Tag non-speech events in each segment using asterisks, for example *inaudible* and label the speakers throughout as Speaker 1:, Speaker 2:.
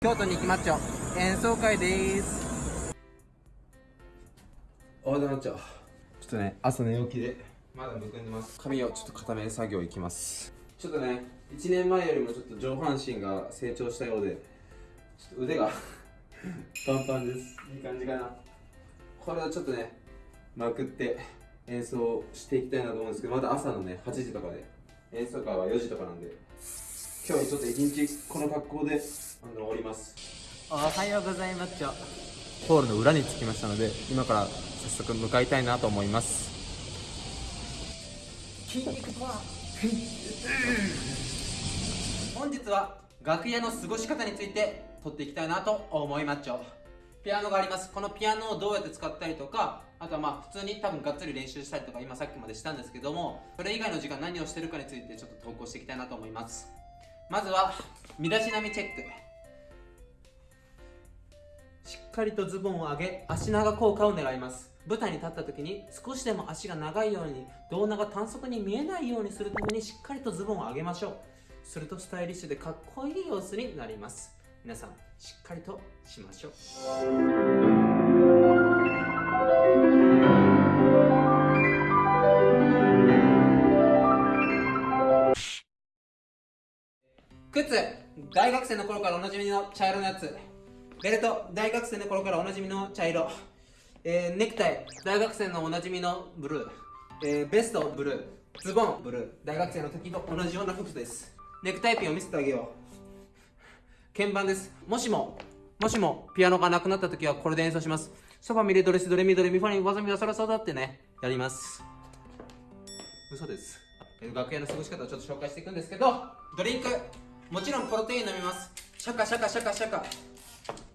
Speaker 1: 京都に行きまっちょ。演奏会です。おはようございますちょっとね朝寝起きで。まだむくんでます。髪をちょっと固める作業いきます。ちょっとね1年前よりもちょっと上半身が成長したようでちょっと腕が *laughs* パンパンです。いい感じかな。これをちょっとねまくって演奏していきたいなと思うんですけどまだ朝のね8時とかで。演奏会は4時とかなんで。今日ちょっと一日この格好であの終わります。おはようございます。ホールの裏に着きましたので今から早速向かいたいなと思います。筋肉パワー本日は楽屋の過ごし方について撮っていきたいなと思います。ちょピアノがあります。このピアノをどうやって使ったりとかあとはまあ普通に多分がっつり練習したりとか今さっきまでしたんですけどもそれ以外の時間何をしてるかについてちょっと投稿していきたいなと思います。まずは身だしなみチェックしっかりとズボンを上げ足長効果を狙います。舞台に立った時に少しでも足が長いように胴長短足に見えないようにするためにしっかりとズボンを上げましょう。するとスタイリッシュでかっこいい様子になります。皆さんしっかりとしましょう。靴大学生の頃からおなじみの茶色のやつ。ベルト大学生の頃からおなじみの茶色、えー、ネクタイ。大学生のおなじみのブルー、えー、ベストブルー。ズボンブルー。大学生の時と同じような服です。ネクタイピンを見せてあげよう。鍵盤です。もしももしもピアノがなくなった時はこれで演奏します。ソファミレドレスドレミドレミファニワザミワサラサダってね。やります。嘘です。楽屋の過ごし方をちょっと紹介していくんですけどドリンク。もちろんプロテイン飲みます。シャカシャカシャカシャカ。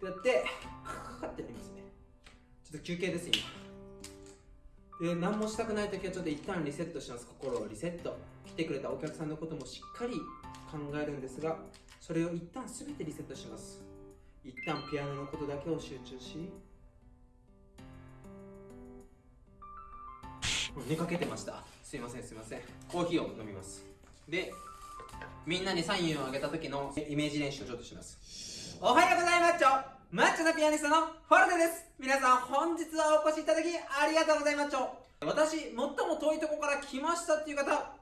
Speaker 1: やってカカってやりますね。ちょっと休憩です今。で何もしたくない時はちょっと一旦リセットします。心をリセット。来てくれたお客さんのこともしっかり考えるんですがそれを一旦全てリセットします。一旦ピアノのことだけを集中し寝かけてました。すいませんすいません。コーヒーを飲みます。でみんなにサインをあげた時のイメージ練習をちょっとします。おはようございます。チョマッチョなピアニストのフォルテです。皆さん本日はお越しいただきありがとうございます。チョ私最も遠いとこから来ましたっていう方。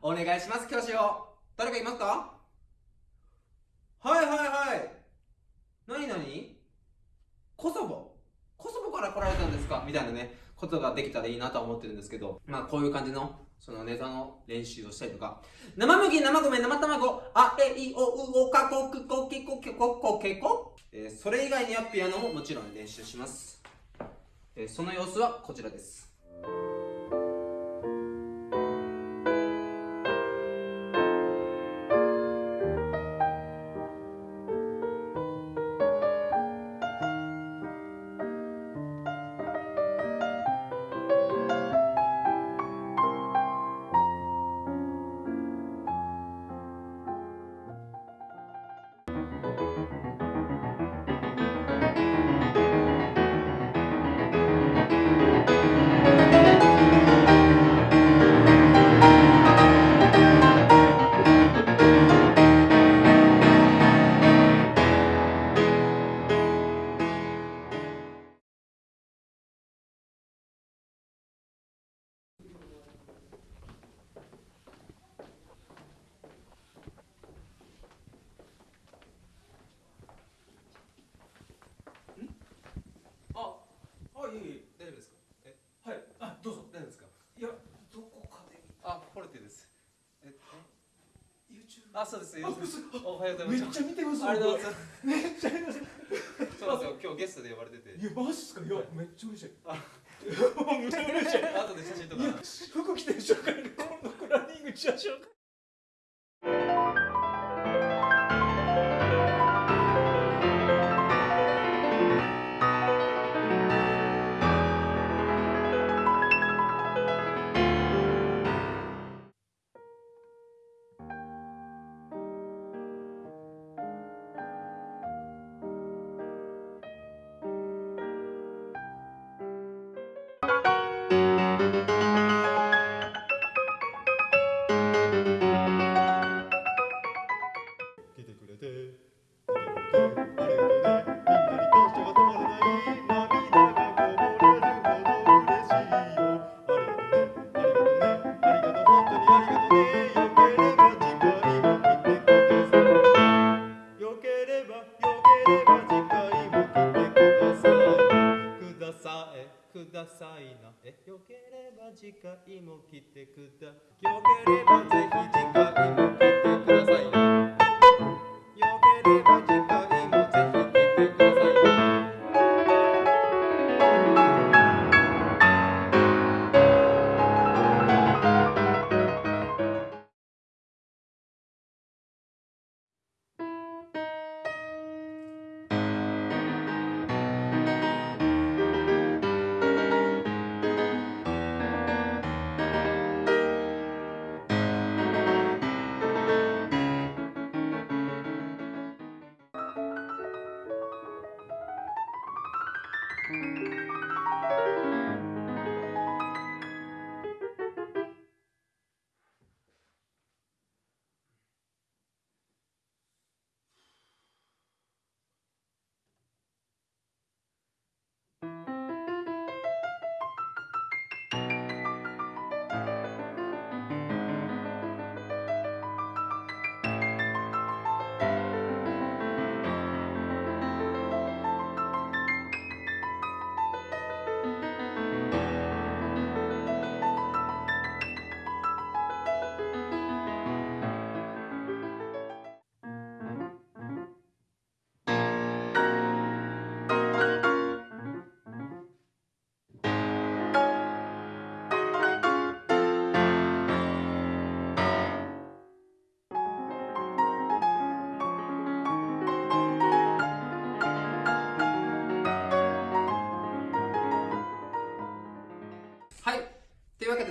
Speaker 1: お願いします教師を。誰かいますか？はいはいはい。何何？コソボ。コソボから来られたんですか？みたいなね。ことができたらいいなとは思ってるんですけどまあこういう感じのそのネタの練習をしたりとか、生麦、生米、生卵、あ、え、い、お、う、お、か、こ、く、こ、け、こ、け、こ、こ、け、こ。えー、それ以外にはピアノももちろん練習します。えー、その様子はこちらです。
Speaker 2: あ、そうです。おはようございます。めっちゃ見てます。ありがとうございます。めっちゃ見てます。そうですよ。今日ゲストで呼ばれてて。いや、マジっすか？いや、めっちゃ嬉しい。あ、めっちゃ嬉しい。後で写真とか。服着てる紹介で今度ランニングチア紹介。次くだ。よければぜひ
Speaker 1: はい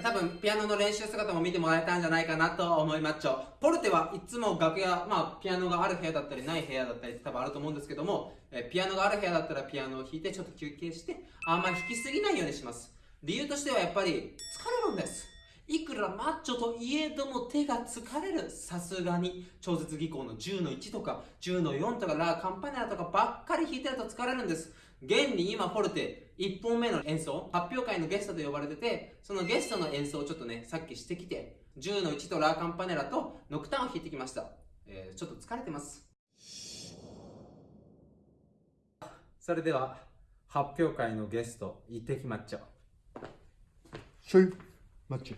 Speaker 1: 多分ピアノの練習姿も見てもらえたんじゃないかなと思います。ちょポルテはいつも楽屋まあピアノがある部屋だったりない部屋だったりって多分あると思うんですけども、えピアノがある部屋だったらピアノを弾いてちょっと休憩してあんまり弾きすぎないようにします。理由としてはやっぱり疲れるんです。いくらマッチョといえども手が疲れるさすがに超絶技巧の10の1とか10の4とかラ・カンパネラとかばっかり弾いてると疲れるんです。現に今フォルテ1本目の演奏発表会のゲストと呼ばれててそのゲストの演奏をちょっとねさっきしてきて10の1とラー・カンパネラとノクターンを弾いてきました、えーちょっと疲れてます。それでは発表会のゲスト行ってきまっちょ。
Speaker 3: ショイマッチ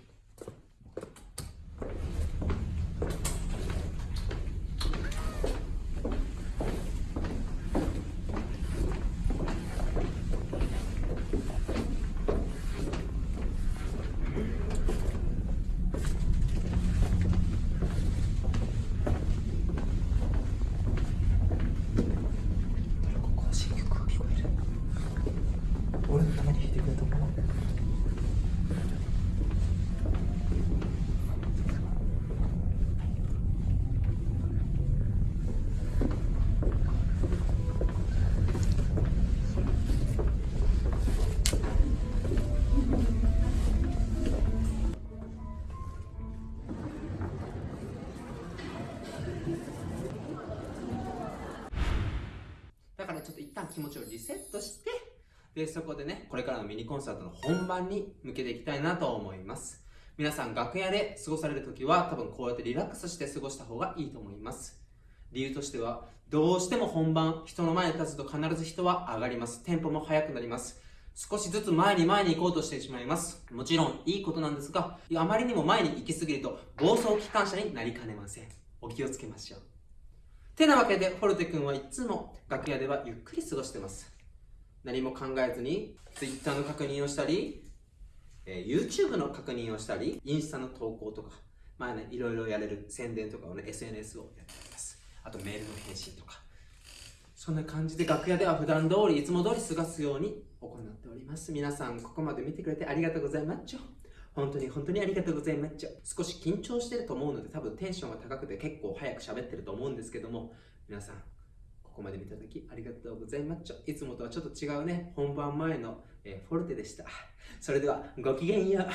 Speaker 3: ここ新曲が聞こえる俺のために弾いてくれたもの
Speaker 1: だからちょっと一旦気持ちをリセットしてでそこでねこれからのミニコンサートの本番に向けていきたいなと思います。皆さん楽屋で過ごされる時は多分こうやってリラックスして過ごした方がいいと思います。理由としてはどうしても本番人の前に立つと必ず人は上がります。テンポも速くなります。少しずつ前に前に行こうとしてしまいます。もちろんいいことなんですがあまりにも前に行き過ぎると暴走機関車になりかねません。お気をつけましょう。てなわけでフォルテ君はいつも楽屋ではゆっくり過ごしてます。何も考えずに Twitter の確認をしたり、えー YouTube の確認をしたりインスタの投稿とかまあねいろいろやれる宣伝とかをね SNS をやっております。あとメールの返信とか。そんな感じで楽屋では普段通りいつも通り過ごすように行っております。皆さんここまで見てくれてありがとうございます本当に本当にありがとうございます少し緊張してると思うので多分テンションが高くて結構早く喋ってると思うんですけども皆さんここまで見ただきありがとうございますいつもとはちょっと違うね。本番前の、えーフォルテでした。それではごきげんよう。